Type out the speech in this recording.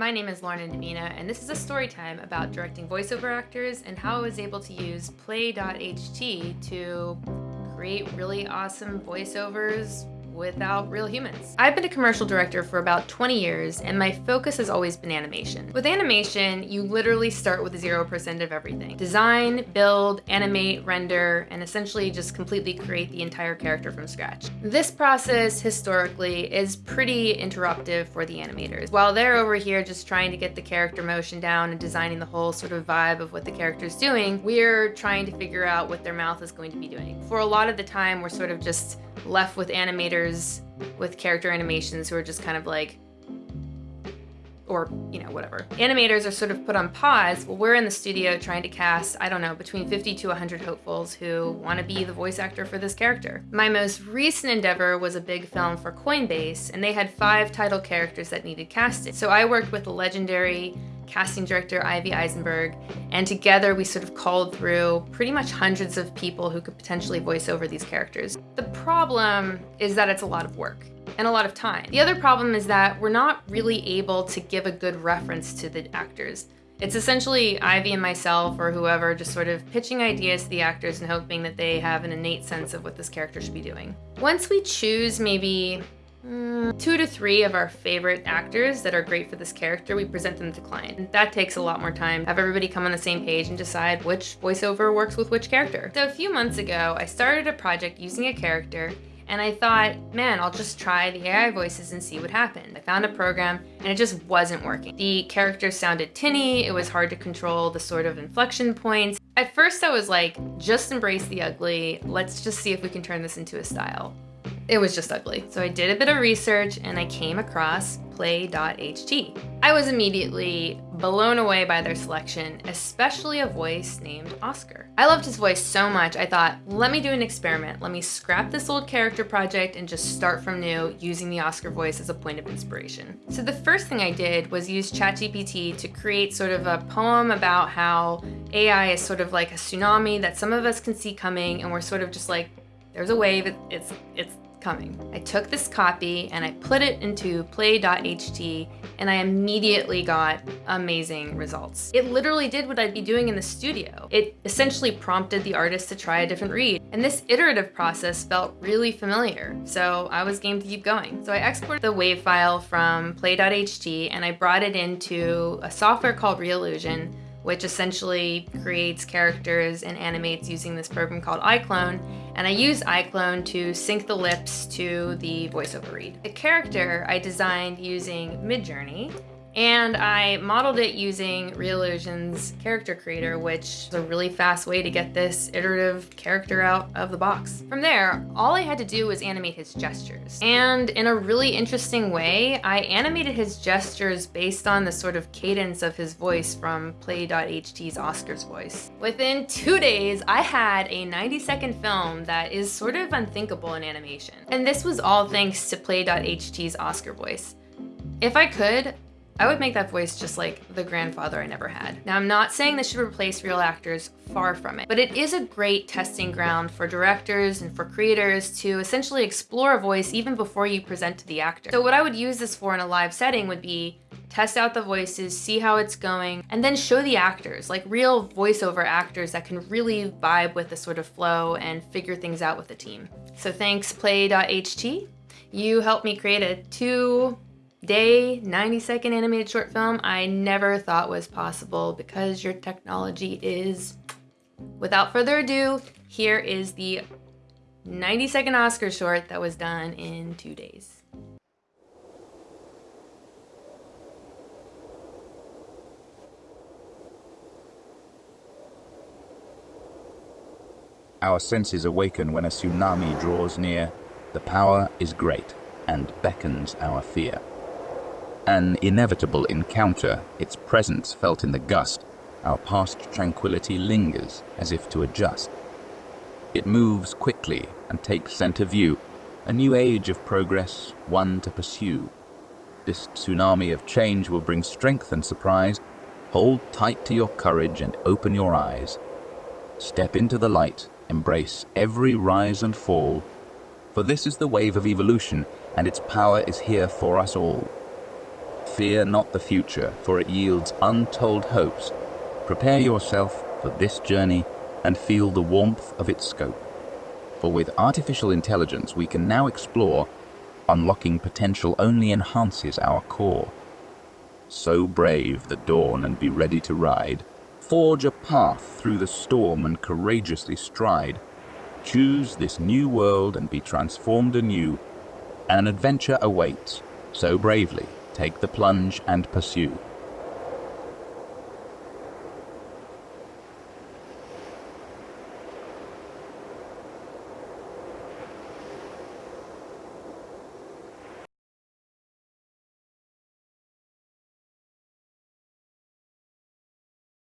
My name is Lorna Davina, and this is a story time about directing voiceover actors and how I was able to use Play.ht to create really awesome voiceovers without real humans. I've been a commercial director for about 20 years and my focus has always been animation. With animation, you literally start with 0% of everything. Design, build, animate, render, and essentially just completely create the entire character from scratch. This process, historically, is pretty interruptive for the animators. While they're over here just trying to get the character motion down and designing the whole sort of vibe of what the character's doing, we're trying to figure out what their mouth is going to be doing. For a lot of the time, we're sort of just left with animators with character animations who are just kind of like, or, you know, whatever. Animators are sort of put on pause well we're in the studio trying to cast, I don't know, between 50 to 100 hopefuls who want to be the voice actor for this character. My most recent endeavor was a big film for Coinbase, and they had five title characters that needed casting. So I worked with the legendary casting director Ivy Eisenberg, and together we sort of called through pretty much hundreds of people who could potentially voice over these characters. The problem is that it's a lot of work and a lot of time. The other problem is that we're not really able to give a good reference to the actors. It's essentially Ivy and myself or whoever just sort of pitching ideas to the actors and hoping that they have an innate sense of what this character should be doing. Once we choose maybe Mm, two to three of our favorite actors that are great for this character, we present them to client. That takes a lot more time. Have everybody come on the same page and decide which voiceover works with which character. So a few months ago, I started a project using a character and I thought, man, I'll just try the AI voices and see what happened. I found a program and it just wasn't working. The characters sounded tinny, it was hard to control the sort of inflection points. At first I was like, just embrace the ugly, let's just see if we can turn this into a style it was just ugly. So I did a bit of research and I came across play.ht. I was immediately blown away by their selection, especially a voice named Oscar. I loved his voice so much, I thought, let me do an experiment. Let me scrap this old character project and just start from new using the Oscar voice as a point of inspiration. So the first thing I did was use ChatGPT to create sort of a poem about how AI is sort of like a tsunami that some of us can see coming and we're sort of just like, there's a wave, it's, it's coming. I took this copy and I put it into play.ht and I immediately got amazing results. It literally did what I'd be doing in the studio. It essentially prompted the artist to try a different read. And this iterative process felt really familiar, so I was game to keep going. So I exported the WAV file from play.ht and I brought it into a software called Reallusion which essentially creates characters and animates using this program called iClone. And I use iClone to sync the lips to the voiceover read. The character I designed using Midjourney and I modeled it using Reallusion's character creator, which is a really fast way to get this iterative character out of the box. From there, all I had to do was animate his gestures. And in a really interesting way, I animated his gestures based on the sort of cadence of his voice from Play.ht's Oscar's voice. Within two days, I had a 90 second film that is sort of unthinkable in animation. And this was all thanks to Play.ht's Oscar voice. If I could, I would make that voice just like the grandfather I never had. Now, I'm not saying this should replace real actors, far from it, but it is a great testing ground for directors and for creators to essentially explore a voice even before you present to the actor. So what I would use this for in a live setting would be test out the voices, see how it's going, and then show the actors, like real voiceover actors that can really vibe with the sort of flow and figure things out with the team. So thanks play.ht. You helped me create a two day 90 second animated short film I never thought was possible because your technology is. Without further ado, here is the 90 second Oscar short that was done in two days. Our senses awaken when a tsunami draws near. The power is great and beckons our fear. An inevitable encounter, its presence felt in the gust, our past tranquility lingers as if to adjust. It moves quickly and takes center view, a new age of progress, one to pursue. This tsunami of change will bring strength and surprise. Hold tight to your courage and open your eyes. Step into the light, embrace every rise and fall. For this is the wave of evolution, and its power is here for us all. Fear not the future, for it yields untold hopes. Prepare yourself for this journey and feel the warmth of its scope. For with artificial intelligence, we can now explore. Unlocking potential only enhances our core. So brave the dawn and be ready to ride. Forge a path through the storm and courageously stride. Choose this new world and be transformed anew. An adventure awaits, so bravely take the plunge and pursue.